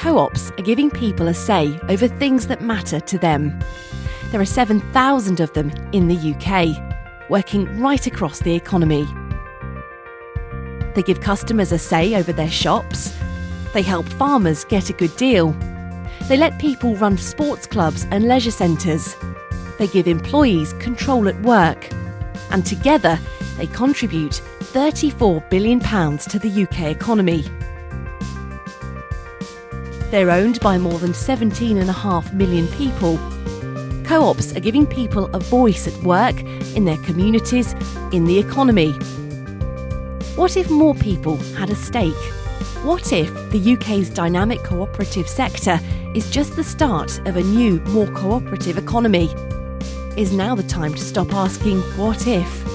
Co ops are giving people a say over things that matter to them. There are 7,000 of them in the UK, working right across the economy. They give customers a say over their shops. They help farmers get a good deal. They let people run sports clubs and leisure centres. They give employees control at work. And together, they contribute £34 billion to the UK economy. They're owned by more than 17.5 million people. Co ops are giving people a voice at work, in their communities, in the economy. What if more people had a stake? What if the UK's dynamic cooperative sector is just the start of a new, more cooperative economy? Is now the time to stop asking what if?